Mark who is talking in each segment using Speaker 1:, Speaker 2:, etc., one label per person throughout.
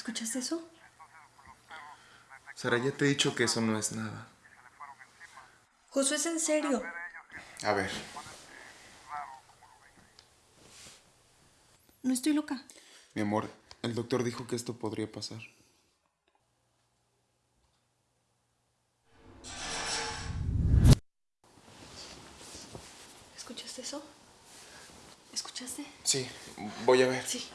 Speaker 1: ¿Escuchaste eso?
Speaker 2: Sara, ya te he dicho que eso no es nada.
Speaker 1: Josué, es en serio.
Speaker 2: A ver,
Speaker 1: No estoy loca.
Speaker 2: mi amor, el doctor dijo que esto podría pasar.
Speaker 1: ¿Escuchaste eso? ¿Escuchaste?
Speaker 2: Sí, voy a ver.
Speaker 1: Sí,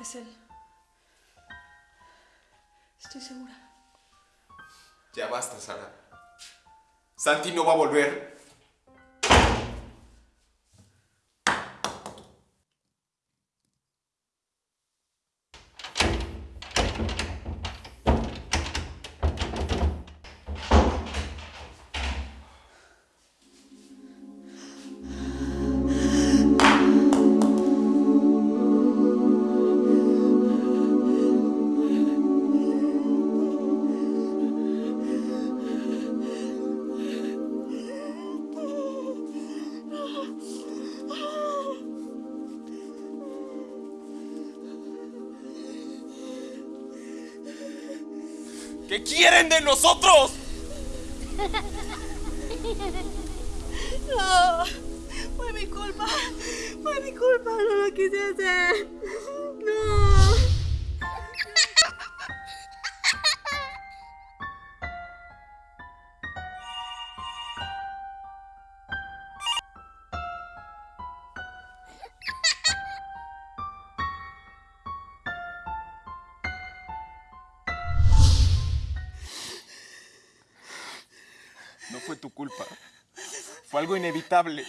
Speaker 1: Es él. Estoy segura.
Speaker 2: Ya basta, Sara. Santi no va a volver. ¿Qué quieren de nosotros?
Speaker 1: No, fue mi culpa. Fue mi culpa, no lo quise hacer. No.
Speaker 2: No fue tu culpa. Fue algo inevitable.